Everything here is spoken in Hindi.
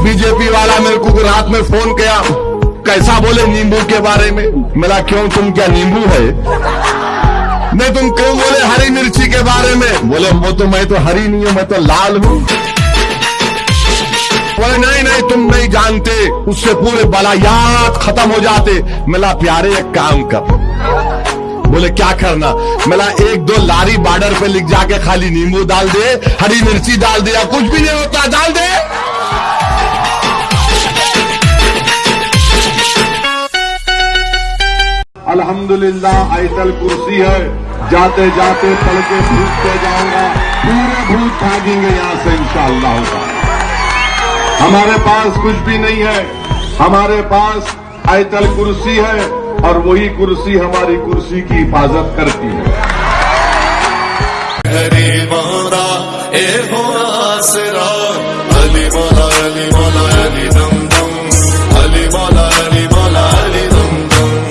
बीजेपी वाला मेरे को रात में फ़ोन किया, कैसा बोले नींबू के बारे में? मेरा क्यों, तुम क्या नींबू है? नहीं, तुम क्यों बोले हरी मिर्ची के बारे में? बोले, वो तो मैं तो हरी नहीं हूँ, मैं तो लाल हूँ। बोले, नहीं नहीं, तुम नहीं जानते, उससे पूरे बलायात खत्म हो जाते। मिला प्यारे एक काम कर। बोले, क्या करना? मिला एक दो लारी बॉर्डर पे लिख जाके खाली नींबू डाल दे, हरी मिर्ची डाल दे या कुछ भी नहीं होता। अल्हम्दुलिल्लाह, आयतल कुर्सी है। जाते जाते पढ़ के भूखते जाऊँगा। पूरे भूत भागेंगे यहाँ से इंशाला होगा। हमारे पास कुछ भी नहीं है। हमारे पास आयतल कुर्सी है और वही कुर्सी हमारी कुर्सी की हिफाजत करती है।